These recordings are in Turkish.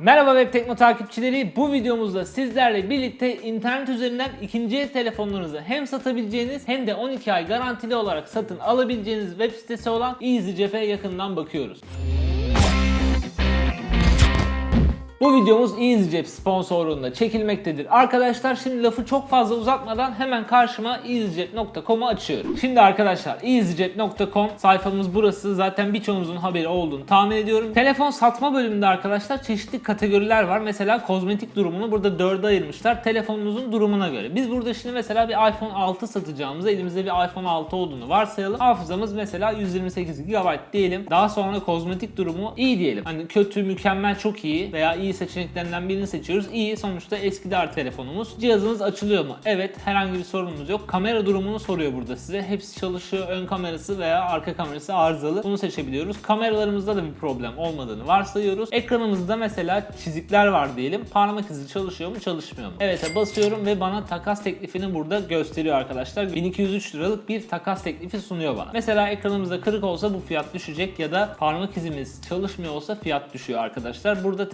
Merhaba Web Tekno takipçileri. Bu videomuzda sizlerle birlikte internet üzerinden ikinci el telefonlarınızı hem satabileceğiniz hem de 12 ay garantili olarak satın alabileceğiniz web sitesi olan EasyCep'e yakından bakıyoruz. Bu videomuz EasyCep sponsorluğunda çekilmektedir. Arkadaşlar şimdi lafı çok fazla uzatmadan hemen karşıma easycep.com'u açıyorum. Şimdi arkadaşlar easycep.com sayfamız burası. Zaten birçoğunuzun haberi olduğunu tahmin ediyorum. Telefon satma bölümünde arkadaşlar çeşitli kategoriler var. Mesela kozmetik durumunu burada dörde ayırmışlar. Telefonunuzun durumuna göre. Biz burada şimdi mesela bir iPhone 6 satacağımızda elimizde bir iPhone 6 olduğunu varsayalım. Hafızamız mesela 128 GB diyelim. Daha sonra kozmetik durumu iyi diyelim. Hani kötü, mükemmel, çok iyi veya iyi seçeneklerinden birini seçiyoruz. İyi sonuçta eskidi telefonumuz. Cihazınız açılıyor mu? Evet herhangi bir sorunumuz yok. Kamera durumunu soruyor burada size. Hepsi çalışıyor. Ön kamerası veya arka kamerası arızalı. Bunu seçebiliyoruz. Kameralarımızda da bir problem olmadığını varsayıyoruz. Ekranımızda mesela çizikler var diyelim. Parmak izi çalışıyor mu çalışmıyor mu? Evet'e basıyorum ve bana takas teklifini burada gösteriyor arkadaşlar. 1203 liralık bir takas teklifi sunuyor bana. Mesela ekranımızda kırık olsa bu fiyat düşecek ya da parmak izimiz çalışmıyor olsa fiyat düşüyor arkadaşlar. Burada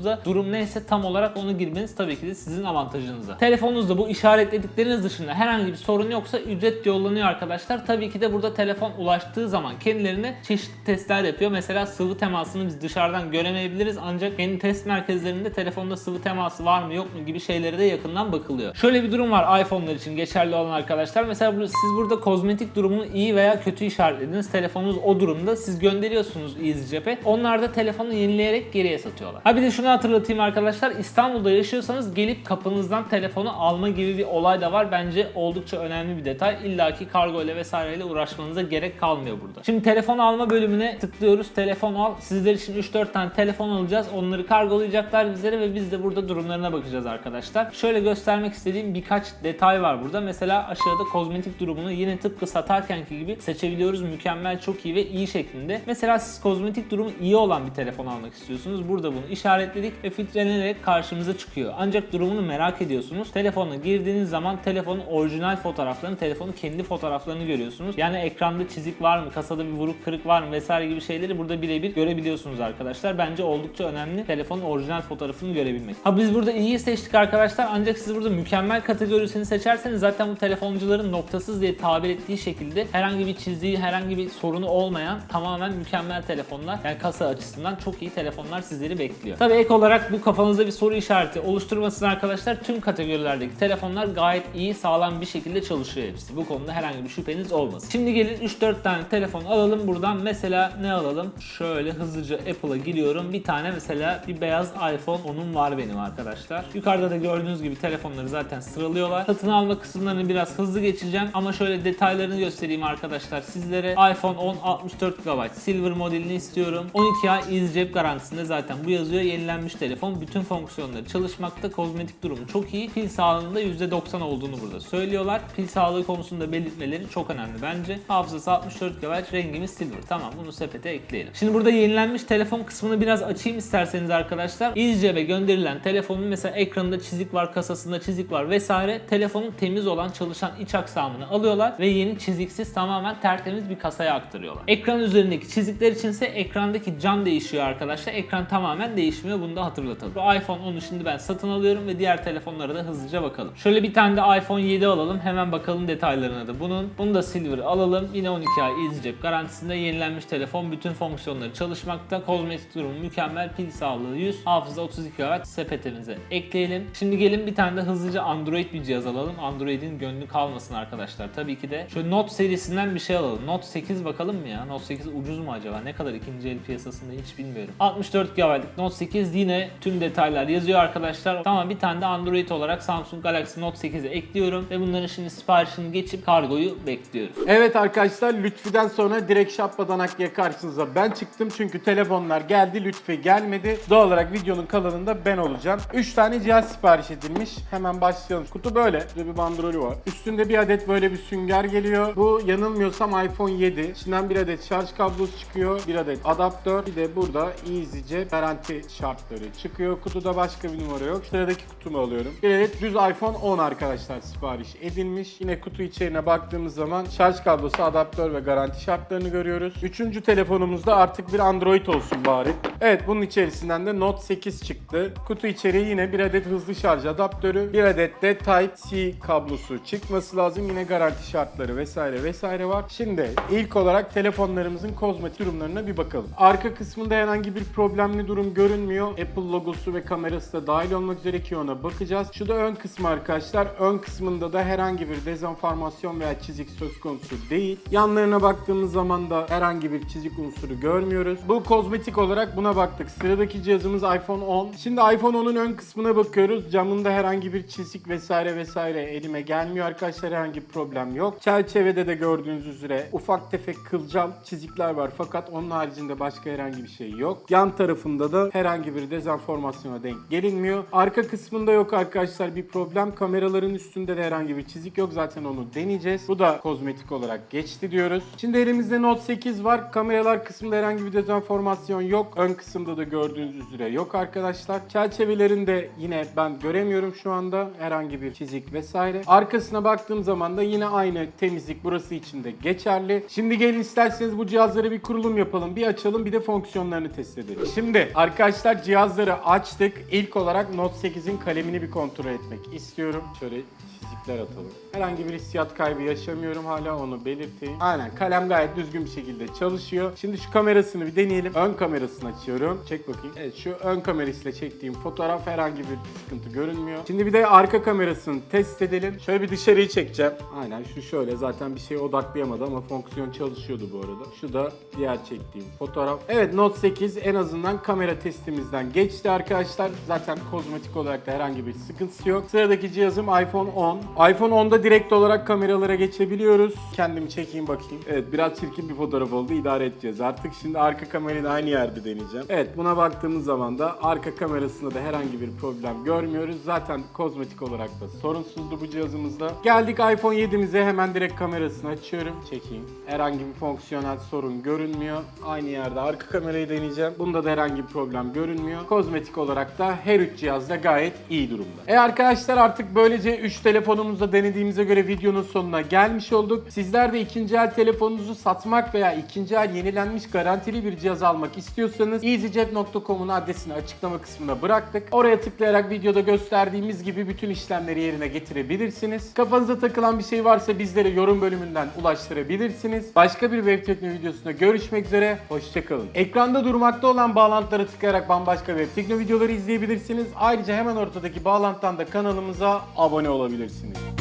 telefonunuzda durum neyse tam olarak onu girmeniz tabii ki de sizin avantajınıza. Telefonunuzda bu işaretledikleriniz dışında herhangi bir sorun yoksa ücret yollanıyor arkadaşlar. Tabii ki de burada telefon ulaştığı zaman kendilerine çeşitli testler yapıyor. Mesela sıvı temasını biz dışarıdan göremeyebiliriz ancak kendi test merkezlerinde telefonda sıvı teması var mı yok mu gibi şeylere de yakından bakılıyor. Şöyle bir durum var iPhone'lar için geçerli olan arkadaşlar. Mesela siz burada kozmetik durumunu iyi veya kötü işaretlediniz. Telefonunuz o durumda. Siz gönderiyorsunuz EasyCep'e. Onlar da telefonu yenileyerek geriye satıyorlar. Ha bir de şunu hatırlatayım arkadaşlar. İstanbul'da yaşıyorsanız gelip kapınızdan telefonu alma gibi bir olay da var. Bence oldukça önemli bir detay. İlla ki kargo ile vesaireyle uğraşmanıza gerek kalmıyor burada. Şimdi telefon alma bölümüne tıklıyoruz. Telefon al. Sizler için 3-4 tane telefon alacağız. Onları kargolayacaklar bizlere ve biz de burada durumlarına bakacağız arkadaşlar. Şöyle göstermek istediğim birkaç detay var burada. Mesela aşağıda kozmetik durumunu yine tıpkı satarkenki gibi seçebiliyoruz. Mükemmel, çok iyi ve iyi şeklinde. Mesela siz kozmetik durumu iyi olan bir telefon almak istiyorsunuz. Burada bunu işaretledik ve filtrelenerek karşımıza çıkıyor. Ancak durumunu merak ediyorsunuz. Telefonuna girdiğiniz zaman telefonun orijinal fotoğraflarını, telefonun kendi fotoğraflarını görüyorsunuz. Yani ekranda çizik var mı, kasada bir vuruk kırık var mı vesaire gibi şeyleri burada birebir görebiliyorsunuz arkadaşlar. Bence oldukça önemli telefonun orijinal fotoğrafını görebilmek. Ha biz burada iyiyi seçtik arkadaşlar ancak siz burada mükemmel kategorisini seçerseniz zaten bu telefoncuların noktasız diye tabir ettiği şekilde herhangi bir çizdiği, herhangi bir sorunu olmayan tamamen mükemmel telefonlar. Yani kasa açısından çok iyi telefonlar sizleri bekliyor. Tabii ek olarak bu kafanızda bir soru işareti oluşturmasın arkadaşlar. Tüm kategorilerdeki telefonlar gayet iyi, sağlam bir şekilde çalışıyor hepsi. Bu konuda herhangi bir şüpheniz olmasın. Şimdi gelin 3-4 tane telefon alalım buradan. Mesela ne alalım? Şöyle hızlıca Apple'a giriyorum. Bir tane mesela bir beyaz iPhone onun var benim arkadaşlar. Yukarıda da gördüğünüz gibi telefonları zaten sıralıyorlar. Satın alma kısımlarını biraz hızlı geçeceğim ama şöyle detaylarını göstereyim arkadaşlar sizlere. iPhone 10 64 GB Silver modelini istiyorum. 12 ay EasyCep garantisinde zaten bu yazıyor. Yenilenmiş telefon. Bütün fonksiyonları çalışmakta. Kozmetik durumu çok iyi. Pil sağlığında %90 olduğunu burada söylüyorlar. Pil sağlığı konusunda belirtmeleri çok önemli bence. Hafızası 64 GB, rengimiz silver. Tamam bunu sepete ekleyelim. Şimdi burada yenilenmiş telefon kısmını biraz açayım isterseniz arkadaşlar. EasyCep'e gönderilen telefonun mesela ekranında çizik var, kasasında çizik var vesaire. Telefonun temiz olan çalışan iç aksamını alıyorlar ve yeni çiziksiz tamamen tertemiz bir kasaya aktarıyorlar. Ekran üzerindeki çizikler içinse ekrandaki cam değişiyor arkadaşlar. Ekran tamamen değişmiyor. Bunu da hatırlatalım. Bu iPhone 10'u şimdi ben satın alıyorum ve diğer telefonlara da hızlıca bakalım. Şöyle bir tane de iPhone 7 alalım. Hemen bakalım detaylarına da bunun. Bunu da Silver alalım. Yine 12 ay EasyCep garantisinde yenilenmiş telefon. Bütün fonksiyonları çalışmakta. Kozmetik durumu mükemmel. Pil sağlığı 100. Hafıza 32 GB sepetimize ekleyelim. Şimdi gelin bir tane de hızlıca Android bir cihaz alalım. Android'in gönlü kalmasın arkadaşlar. Tabii ki de şöyle Note serisinden bir şey alalım. Note 8 bakalım mı ya? Note 8 ucuz mu acaba? Ne kadar ikinci el piyasasında hiç bilmiyorum. 64 GB'lık Note 8 yine tüm detaylar yazıyor arkadaşlar. Tamam bir tane de Android olarak Samsung Galaxy Note 8'e ekliyorum ve bunların şimdi siparişini geçip kargoyu bekliyoruz. Evet arkadaşlar Lütfi'den sonra direkt Şapbadanakya karşınıza ben çıktım çünkü telefonlar geldi Lütfi gelmedi. Doğal olarak videonun kalanında ben olacağım. 3 tane cihaz sipariş edilmiş. Hemen başlayalım. Kutu böyle. Burada bir bandrolü var. Üstünde bir adet böyle bir sünger geliyor. Bu yanılmıyorsam iPhone 7. İçinden bir adet şarj kablosu çıkıyor. Bir adet adaptör. Bir de burada EasyCep garanti şart kartları çıkıyor. Kutuda başka bir numara yok. Sıradaki kutumu alıyorum. Bir adet düz iPhone 10 arkadaşlar sipariş edilmiş. Yine kutu içeriğine baktığımız zaman şarj kablosu, adaptör ve garanti şartlarını görüyoruz. Üçüncü telefonumuzda artık bir Android olsun bari. Evet bunun içerisinden de Note 8 çıktı. Kutu içeriği yine bir adet hızlı şarj adaptörü, bir adet de Type-C kablosu çıkması lazım. Yine garanti şartları vesaire vesaire var. Şimdi ilk olarak telefonlarımızın kozmetik durumlarına bir bakalım. Arka kısmında herhangi bir problemli durum görünmüyor. Apple logosu ve kamerası da dahil olmak üzere ki ona bakacağız. Şu da ön kısmı arkadaşlar. Ön kısmında da herhangi bir dezenformasyon veya çizik söz konusu değil. Yanlarına baktığımız zaman da herhangi bir çizik unsuru görmüyoruz. Bu kozmetik olarak buna baktık. Sıradaki cihazımız iPhone 10. Şimdi iPhone 10'un ön kısmına bakıyoruz. Camında herhangi bir çizik vesaire vesaire elime gelmiyor arkadaşlar. Herhangi bir problem yok. Çerçevede de gördüğünüz üzere ufak tefek kılcal çizikler var fakat onun haricinde başka herhangi bir şey yok. Yan tarafında da herhangi bir dezenformasyona denk gelinmiyor. Arka kısmında yok arkadaşlar bir problem. Kameraların üstünde de herhangi bir çizik yok. Zaten onu deneyeceğiz. Bu da kozmetik olarak geçti diyoruz. Şimdi elimizde Note 8 var. Kameralar kısmında herhangi bir dezenformasyon yok. Ön kısımda da gördüğünüz üzere yok arkadaşlar. Çerçevelerinde yine ben göremiyorum şu anda herhangi bir çizik vesaire. Arkasına baktığım zaman da yine aynı temizlik burası için de geçerli. Şimdi gelin isterseniz bu cihazlara bir kurulum yapalım. Bir açalım bir de fonksiyonlarını test edelim. Şimdi arkadaşlar cihazları açtık. İlk olarak Note 8'in kalemini bir kontrol etmek istiyorum. Şöyle çizikler atalım. Herhangi bir hissiyat kaybı yaşamıyorum hala onu belirteyim. Aynen kalem gayet düzgün bir şekilde çalışıyor. Şimdi şu kamerasını bir deneyelim. Ön kamerasını açıyorum. Çek bakayım. Evet şu ön kamerasıyla çektiğim fotoğraf herhangi bir sıkıntı görünmüyor. Şimdi bir de arka kamerasını test edelim. Şöyle bir dışarıyı çekeceğim. Aynen şu şöyle zaten bir şeye odaklayamadı ama fonksiyon çalışıyordu bu arada. Şu da diğer çektiğim fotoğraf. Evet Note 8 en azından kamera testimizden geçti arkadaşlar. Zaten kozmetik olarak da herhangi bir sıkıntısı yok. Sıradaki cihazım iPhone 10. iPhone 10'da direkt olarak kameralara geçebiliyoruz. Kendimi çekeyim bakayım. Evet biraz çirkin bir fotoğraf oldu. İdare edeceğiz artık. Şimdi arka kamerayı da aynı yerde deneyeceğim. Evet buna baktığımız zaman da arka kamerasında da herhangi bir problem görmüyoruz. Zaten kozmetik olarak da sorunsuzdu bu cihazımızda. Geldik iPhone 7'mize hemen direkt kamerasını açıyorum. Çekeyim. Herhangi bir fonksiyonel sorun görünmüyor. Aynı yerde arka kamerayı deneyeceğim. Bunda da herhangi bir problem görünmüyor. Kozmetik olarak da her üç cihazda gayet iyi durumda. E arkadaşlar artık böylece 3 telefonumuzda denediğimize göre videonun sonuna gelmiş olduk. Sizler de ikinci el telefonunuzu satmak veya ikinci el yenilenmiş garantili bir cihaz almak istiyorsanız easycep.com'un adresini açıklama kısmına bıraktık. Oraya tıklayarak videoda gösterdiğimiz gibi bütün işlemleri yerine getirebilirsiniz. Kafanıza takılan bir şey varsa bizlere yorum bölümünden ulaştırabilirsiniz. Başka bir web tekno videosunda görüşmek üzere. Hoşçakalın. Ekranda durmakta olan bağlantılara tıklayarak bambaşka web tekno videoları izleyebilirsiniz. Ayrıca hemen ortadaki bağlantıdan da kanalımıza abone olabilirsiniz.